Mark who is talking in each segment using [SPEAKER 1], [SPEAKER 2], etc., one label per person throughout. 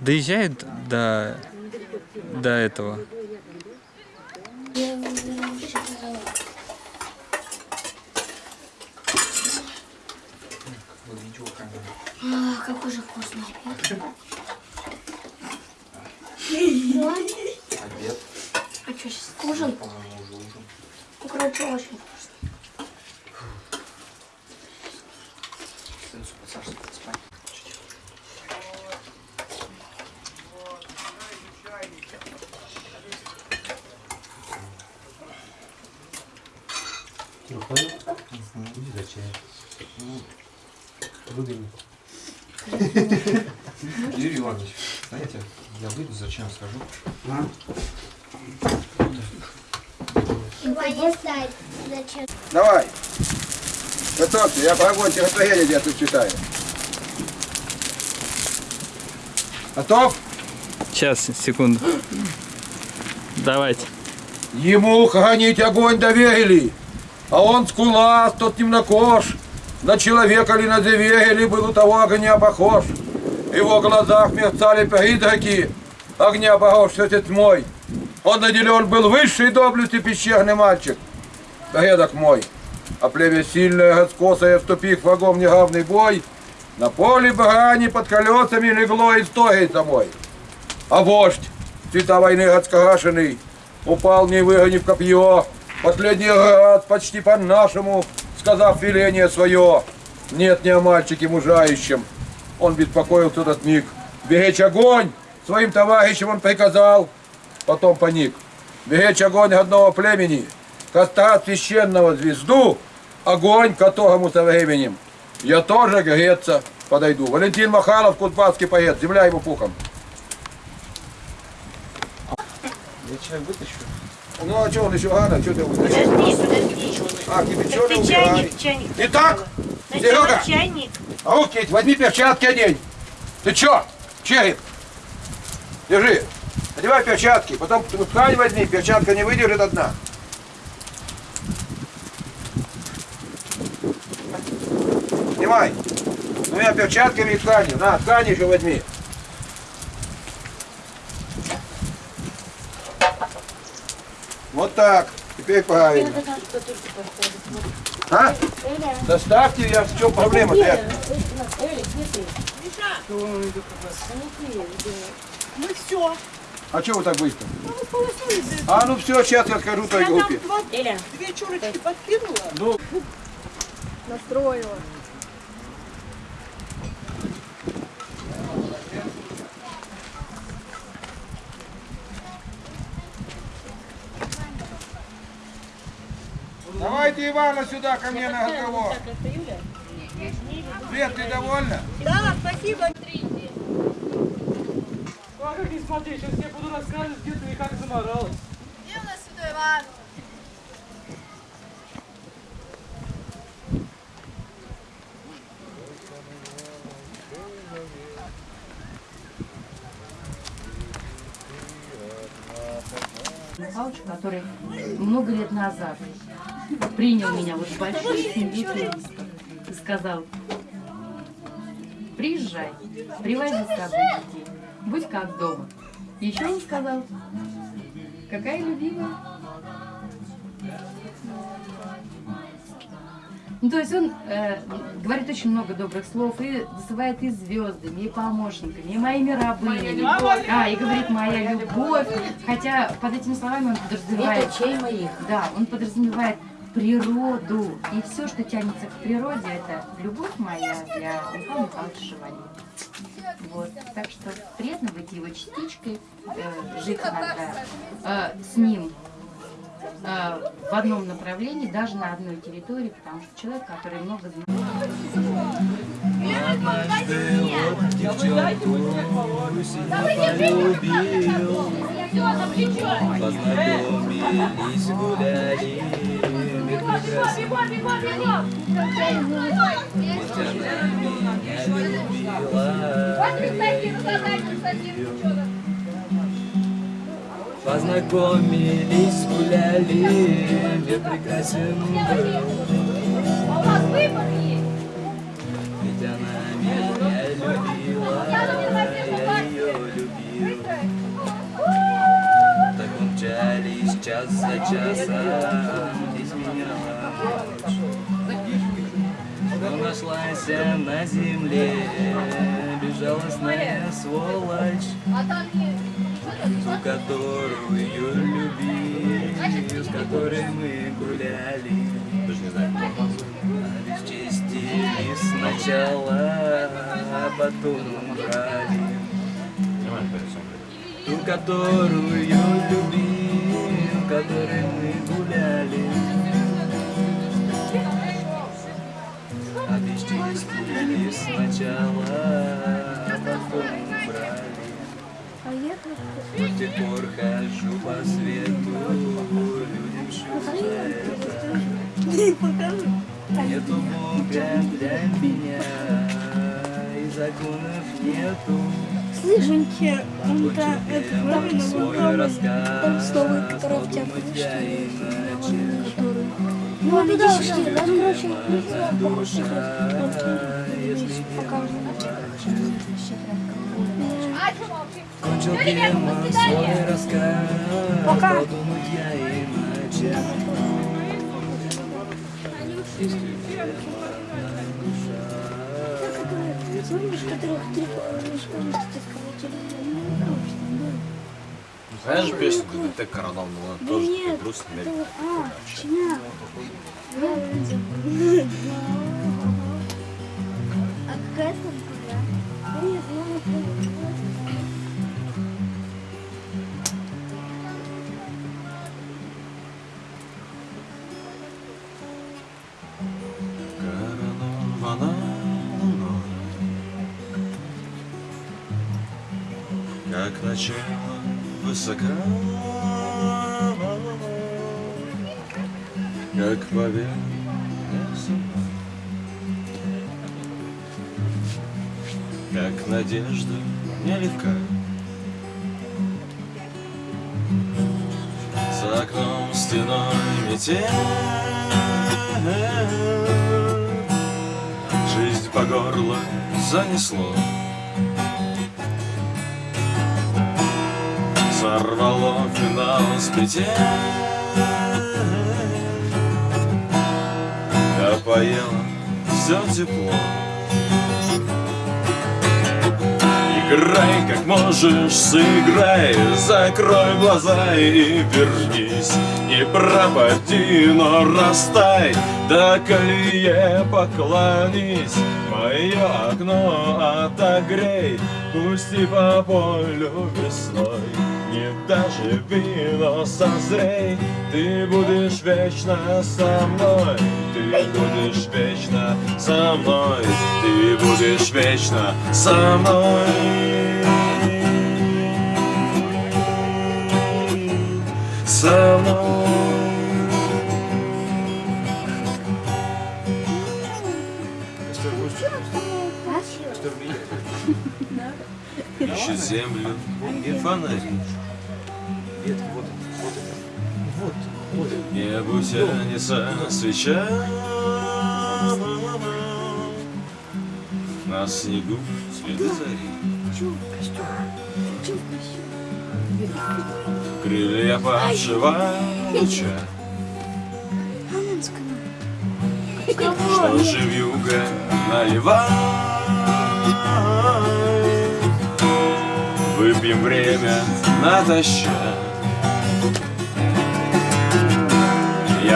[SPEAKER 1] доезжает до, до этого.
[SPEAKER 2] А, какой же вкусный.
[SPEAKER 3] Обед,
[SPEAKER 2] А что, сейчас ужин?
[SPEAKER 3] по-моему, уже ужин.
[SPEAKER 2] Ну, короче, очень вкусно.
[SPEAKER 3] Сенсу, Саша, спать.
[SPEAKER 4] Иди за чай. Выгони.
[SPEAKER 3] Юрий Иванович, знаете, я выйду, зачем схожу?
[SPEAKER 2] Поесть зачем?
[SPEAKER 5] Давай. Готовься, я по огонь стихотворение где тут читаю. Готов?
[SPEAKER 1] Сейчас, секунду. Давайте.
[SPEAKER 5] Ему гонить огонь доверили, а он скулас, тот темнокож, на человека ли на зверя ли был у того огня похож. В его глазах мерцали призраки, огня похож все тьмой. Он наделен был высшей доблести пещерный мальчик, предок мой. А племя сильное, раскосое, вступив в огонь неравный бой, на поле брани под колесами легло и стоит домой. А вождь, цвета войны раскрашенный, упал, не выгонив копье, последний раз почти по-нашему, сказав веление свое. Нет ни о мальчике мужающем. Он беспокоился этот миг. Беречь огонь своим товарищам он приказал, потом паник. Беречь огонь одного племени, костра священного звезду, огонь которому со временем. Я тоже греться подойду. Валентин Махалов, кутбасский поэт, земля ему пухом.
[SPEAKER 3] Я чай вытащу.
[SPEAKER 5] Ну а что он еще рано? Что ты?
[SPEAKER 6] Подожди, подожди.
[SPEAKER 5] А, кипяченый
[SPEAKER 6] Ты чайник, чайник.
[SPEAKER 5] Итак, Серега,
[SPEAKER 6] чайник.
[SPEAKER 5] а руки, возьми перчатки одень. Ты чё? Череп. Держи. Одевай перчатки, потом ткань возьми, перчатка не выдержит одна. Снимай. Двумя перчатками и тканью. На, ткань еще возьми. Вот так. Теперь правильно. А? Доставьте, я в чем проблема-то? Я-
[SPEAKER 6] Ну все.
[SPEAKER 5] А что вы так быстро? А ну все, сейчас я скажу той группе.
[SPEAKER 6] Эля,
[SPEAKER 7] Две чурочки подкинула.
[SPEAKER 5] Ну,
[SPEAKER 7] Настроила.
[SPEAKER 5] Давайте Ивана сюда ко мне на разговор. Свет, ты довольна?
[SPEAKER 7] Да, спасибо.
[SPEAKER 8] Как не смотри, сейчас я буду рассказывать, где ты и как заморалась.
[SPEAKER 7] Дело сюда, Иван.
[SPEAKER 9] Михайлович, который много лет назад принял меня вот семью туристов и сказал, приезжай, привози с собой детей, будь как дома. Еще он сказал, какая любимая. Ну, то есть он э, говорит очень много добрых слов и называет и звездами, и помощниками, и моими рабынями. А, и говорит моя любовь. Хотя под этими словами он подразумевает...
[SPEAKER 6] чай моих.
[SPEAKER 9] Да, он подразумевает природу. И все, что тянется к природе, это любовь моя для Михаила Михайловича Шевали. Вот. Так что приятно быть его частичкой, э, жить иногда э, с ним э, в одном направлении, даже на одной территории, потому что человек, который много знает.
[SPEAKER 4] Познакомились, гуляли, бегом, бегом, бегом, бегом! Познакомились, гуляли, мне прекрасен был. А у вас выбор есть? Ведь она меня любила, я ее любил. Так умчались час за часом. Но нашлась на земле безжалостная сволочь, ту, которую любили, с которой мы гуляли. Даже не знаю, Обесчестили сначала, а потом брали. Ту, которую любил, которой мы гуляли. Обесчестили сначала, а потом брали. С тех пор хожу по свету, людям за это. Нету Бога для меня, и законов нету. Рассказ, подумать я иначе.
[SPEAKER 2] Ну, он иди сюда, да, короче,
[SPEAKER 4] Моя душа, если Кончил я свой рассказ, подумать я иначе. Если моя душа,
[SPEAKER 2] Помнишь, которых три школьники
[SPEAKER 3] Знаешь песню ДДТ Коронавного?
[SPEAKER 2] Да
[SPEAKER 3] Тоже
[SPEAKER 2] нет,
[SPEAKER 3] такой грустный. мельком.
[SPEAKER 2] а, какая
[SPEAKER 3] Как начало высока, Как зима, Как надежда нелегка. За окном стеной метель, Жизнь по горло занесло. Сорвало финал с петель, Опоело все тепло. Играй, как можешь, сыграй, закрой глаза и вернись. Не пропади, но растай, до колее поклонись. Мое окно отогрей, пусти по полю весной. Не даже вино созрей, ты будешь вечно со мной. Ты будешь вечно со мной, ты будешь вечно со мной. Со мной. Ищет землю и фонари. Небу тянется свеча На снегу следы зари Крылья павшего луча Что живьюга наливай Выпьем время натощак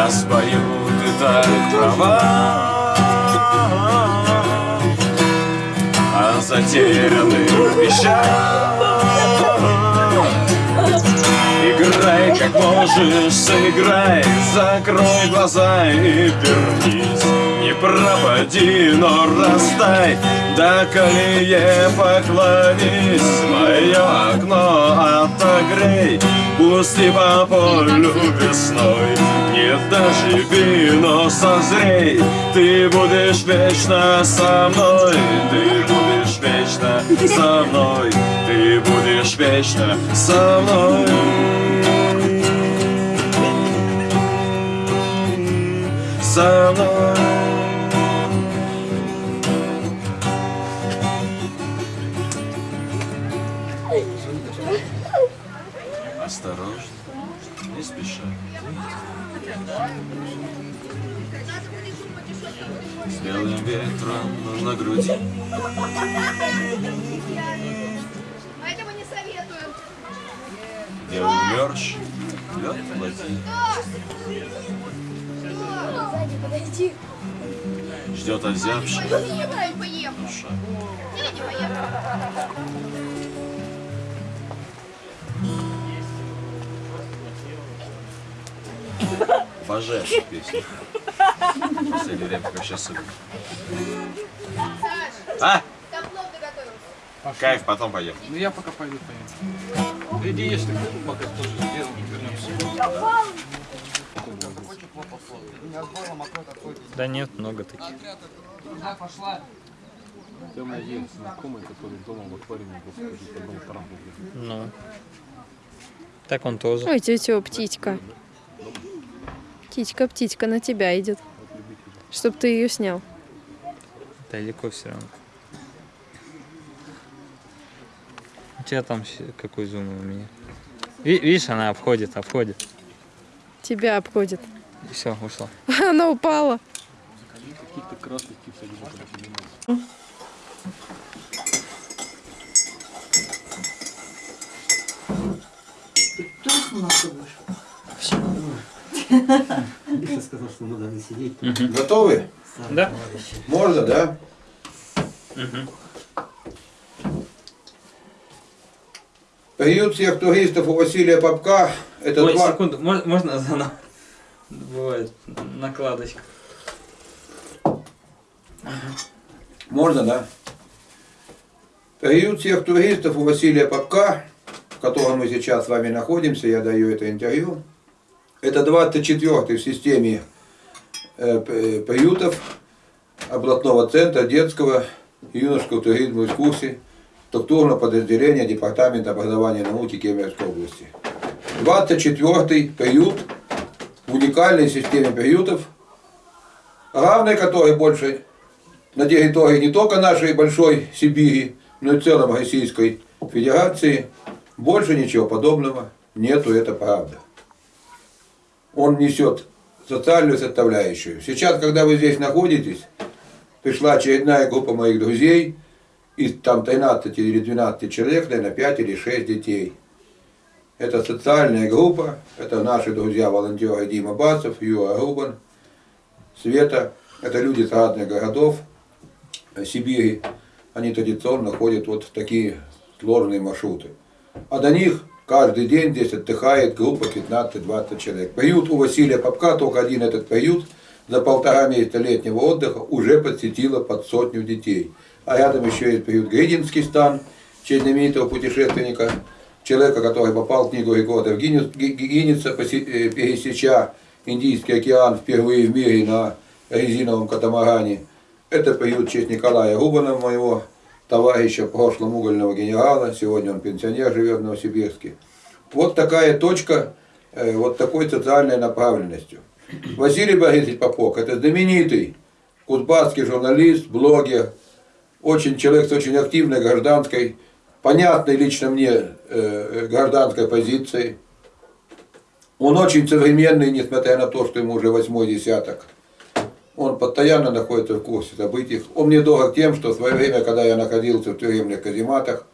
[SPEAKER 3] Я спою, ты так права. О затерянных вещах Играй, как можешь, сыграй Закрой глаза и вернись пропади, но растай До колее поклонись. Мое окно отогрей Пусти по полю весной Не доживи, но созрей. Ты будешь вечно со мной Ты будешь вечно со мной. Ты будешь вечно со мной. Со мной Осторожно,
[SPEAKER 4] не спеша. С белым ветром на груди.
[SPEAKER 7] Поэтому не советую.
[SPEAKER 4] Белый мерч, лед
[SPEAKER 2] подойди.
[SPEAKER 4] Ждет озябший душа. Обожаю эту песню. В последнее время как сейчас слышу. А?
[SPEAKER 7] Доготовился.
[SPEAKER 4] Кайф, потом пойдем.
[SPEAKER 8] Ну я пока пойду поем. Иди ешь, ты пока тоже сделаем, вернемся.
[SPEAKER 1] Да нет, много таких.
[SPEAKER 8] Меня есть знакомый, который дома в аквариуме был тарантула.
[SPEAKER 1] Ну. Так он тоже.
[SPEAKER 10] Ой, тетя, птичка. Птичка, птичка на тебя идет. Чтоб ты ее снял.
[SPEAKER 1] Далеко все равно. У тебя там какой зум у меня? Ви- видишь, она обходит, обходит.
[SPEAKER 10] Тебя обходит.
[SPEAKER 1] И все, ушла.
[SPEAKER 10] Она упала.
[SPEAKER 8] Каких-то красных птиц я вижу, когда поднимаются.
[SPEAKER 5] Готовы?
[SPEAKER 1] Да?
[SPEAKER 5] Можно, да? Период всех туристов у Василия Попка это
[SPEAKER 1] Ой,
[SPEAKER 5] два...
[SPEAKER 1] секунду, мож- можно заново? Бывает накладочка.
[SPEAKER 5] Можно, да? Период всех туристов у Василия Попка, в котором мы сейчас с вами находимся, я даю это интервью, это 24-й в системе э, приютов областного центра детского и юношеского туризма и экскурсий структурного подразделения Департамента образования и науки Кемеровской области. 24-й приют в уникальной системе приютов, равной которой больше на территории не только нашей большой Сибири, но и в целом Российской Федерации больше ничего подобного нету, это правда. Он несет социальную составляющую. Сейчас, когда вы здесь находитесь, пришла очередная группа моих друзей, из там 13 или 12 человек, наверное, 5 или 6 детей. Это социальная группа, это наши друзья-волонтеры Дима Бацев, Юра Рубан, Света. Это люди с разных городов Сибири. Они традиционно ходят вот в такие сложные маршруты. А до них каждый день здесь отдыхает группа 15-20 человек. Приют у Василия Попка, только один этот приют, за полтора месяца летнего отдыха уже подсетило под сотню детей. А рядом еще есть приют Гридинский стан, честь знаменитого путешественника, человека, который попал в книгу рекордов Гиннес- Ги- Ги- Гиннесса, э, пересеча Индийский океан впервые в мире на резиновом катамаране. Это приют в честь Николая Рубана, моего товарища, прошлом угольного генерала, сегодня он пенсионер, живет в Новосибирске. Вот такая точка, э, вот такой социальной направленностью. Василий Борисович Попок, это знаменитый кузбасский журналист, блогер, очень человек с очень активной гражданской, понятной лично мне э, гражданской позицией. Он очень современный, несмотря на то, что ему уже восьмой десяток. Он постоянно находится в курсе событий. Он мне дорог тем, что в свое время, когда я находился в тюремных казематах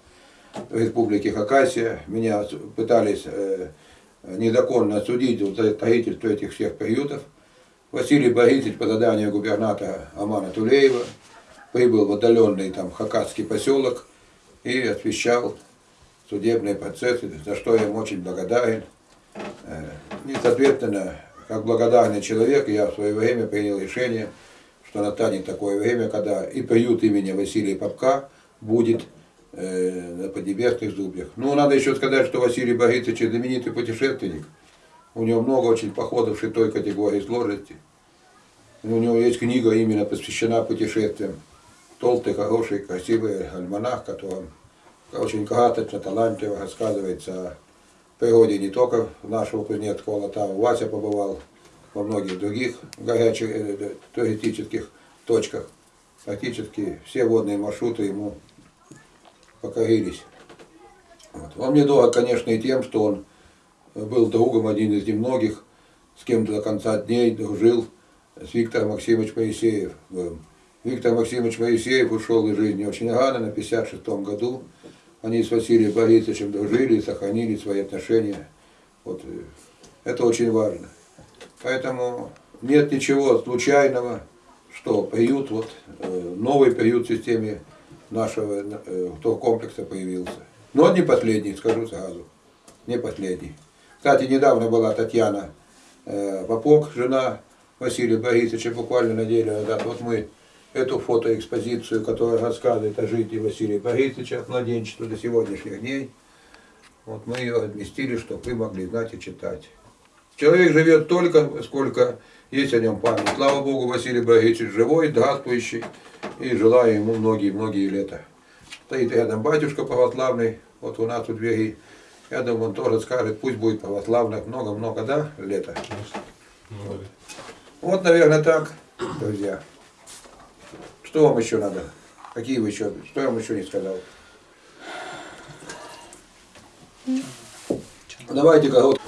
[SPEAKER 5] в республике Хакасия, меня пытались э, незаконно осудить за строительство этих всех приютов. Василий Борисович по заданию губернатора Амана Тулеева прибыл в отдаленный там хакасский поселок и освещал судебные процессы, за что я ему очень благодарен. Э, И, соответственно, как благодарный человек, я в свое время принял решение, что настанет такое время, когда и приют имени Василия Попка будет э, на Поднебесных зубьях. Ну, надо еще сказать, что Василий Борисович знаменитый путешественник. У него много очень походов шестой категории сложности. У него есть книга именно посвящена путешествиям. Толстый, хороший, красивый альманах, в котором очень красочно, талантливо рассказывается о природе не только нашего Кузнецкого Латава. Вася побывал во многих других горячих э, туристических точках. Практически все водные маршруты ему покорились. Вот. Он мне конечно, и тем, что он был другом один из немногих, с кем до конца дней дружил с Виктором Максимович Моисеев. был. Виктор Максимович Моисеев ушел из жизни очень рано, на 56 году. Они с Василием Борисовичем дружили сохранили свои отношения. Вот, э, это очень важно. Поэтому нет ничего случайного, что приют, вот, э, новый приют в системе нашего э, комплекса появился. Но не последний, скажу сразу. Не последний. Кстати, недавно была Татьяна Попок, жена Василия Борисовича, буквально неделю назад. Вот мы эту фотоэкспозицию, которая рассказывает о жизни Василия Борисовича от младенчества до сегодняшних дней, вот мы ее разместили, чтобы вы могли знать и читать. Человек живет только, сколько есть о нем память. Слава Богу, Василий Борисович живой, здравствующий, и желаю ему многие-многие лета. Стоит рядом батюшка православный, вот у нас у двери. Я думаю, он тоже скажет, пусть будет православных много-много, да, лета? Вот, наверное, так, друзья. Что вам еще надо? Какие вы еще, что я вам еще не сказал? Давайте-ка вот.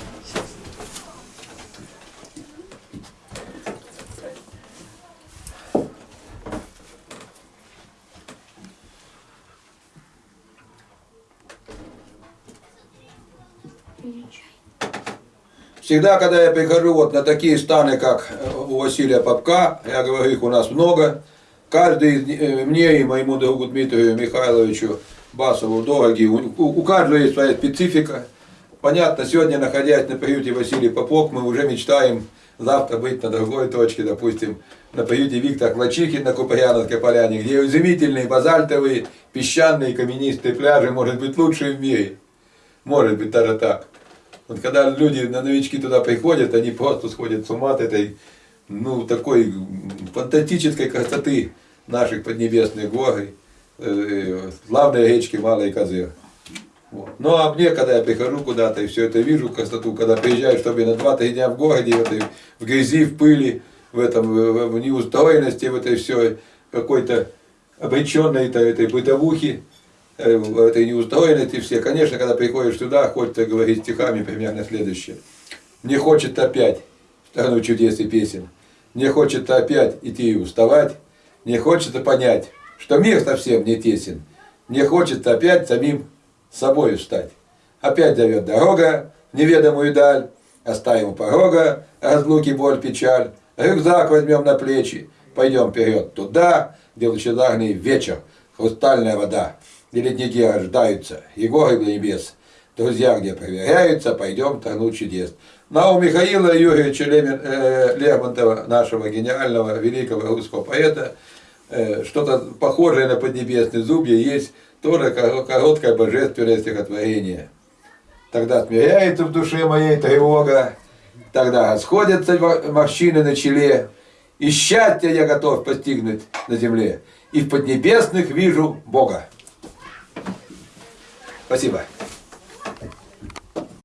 [SPEAKER 5] Всегда, когда я прихожу вот на такие станы, как у Василия Попка, я говорю, их у нас много, каждый э, мне и моему другу Дмитрию Михайловичу Басову дороги, у, у каждого есть своя специфика. Понятно, сегодня, находясь на приюте Василий Попок, мы уже мечтаем завтра быть на другой точке, допустим, на приюте Виктор Клачихин на Куприяновской поляне, где изумительные базальтовые, песчаные, каменистые пляжи, может быть, лучшие в мире. Может быть, даже так. Вот когда люди, на новички туда приходят, они просто сходят с ума от этой, ну, такой фантастической красоты наших поднебесных гор, э, славной речки Малой Козыр. Вот. Ну а мне, когда я прихожу куда-то и все это вижу, красоту, когда приезжаю, чтобы на 2-3 дня в городе, в, этой, в грязи, в пыли, в этом, в, в неустроенности, в этой все какой-то обреченной этой, этой бытовухе, э, в этой неустроенности все. Конечно, когда приходишь сюда, хочется говорить стихами примерно следующее. Мне хочется опять в страну чудес и песен. Мне хочется опять идти и уставать. Мне хочется понять, что мир совсем не тесен. Мне хочется опять самим собой встать. Опять зовет дорога в неведомую даль, оставим у порога разлуки, боль, печаль. Рюкзак возьмем на плечи, пойдем вперед туда, где лучезарный вечер, хрустальная вода, где ледники рождаются, и горы до небес. Друзья, где проверяются, пойдем тонуть чудес. Ну, у Михаила Юрьевича Лемин, э, Лермонтова, нашего гениального, великого русского поэта, что-то похожее на поднебесный зубья есть тоже короткое божественное стихотворение. Тогда смиряется в душе моей тревога, тогда расходятся морщины на челе, и счастье я готов постигнуть на земле, и в поднебесных вижу Бога. Спасибо.